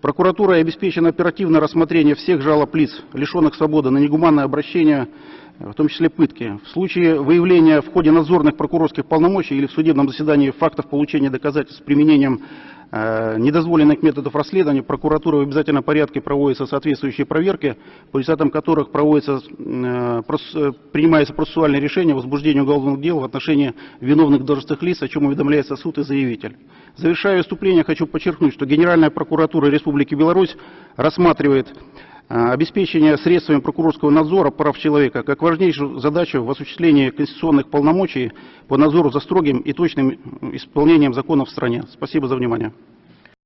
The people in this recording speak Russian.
Прокуратурой обеспечено оперативное рассмотрение всех жалоб лиц, лишенных свободы на негуманное обращение, в том числе пытки. В случае выявления в ходе надзорных прокурорских полномочий или в судебном заседании фактов получения доказательств с применением недозволенных методов расследования, прокуратурой в обязательном порядке проводятся соответствующие проверки, по результатам которых проводится, э, э, принимается процессуальное решение о возбуждении уголовных дел в отношении виновных должностных лиц, о чем уведомляется суд и заявитель. Завершая выступление, хочу подчеркнуть, что Генеральная прокуратура Республики Беларусь рассматривает э, обеспечение средствами прокурорского надзора прав человека как важнейшую задачу в осуществлении конституционных полномочий по надзору за строгим и точным исполнением законов в стране. Спасибо за внимание.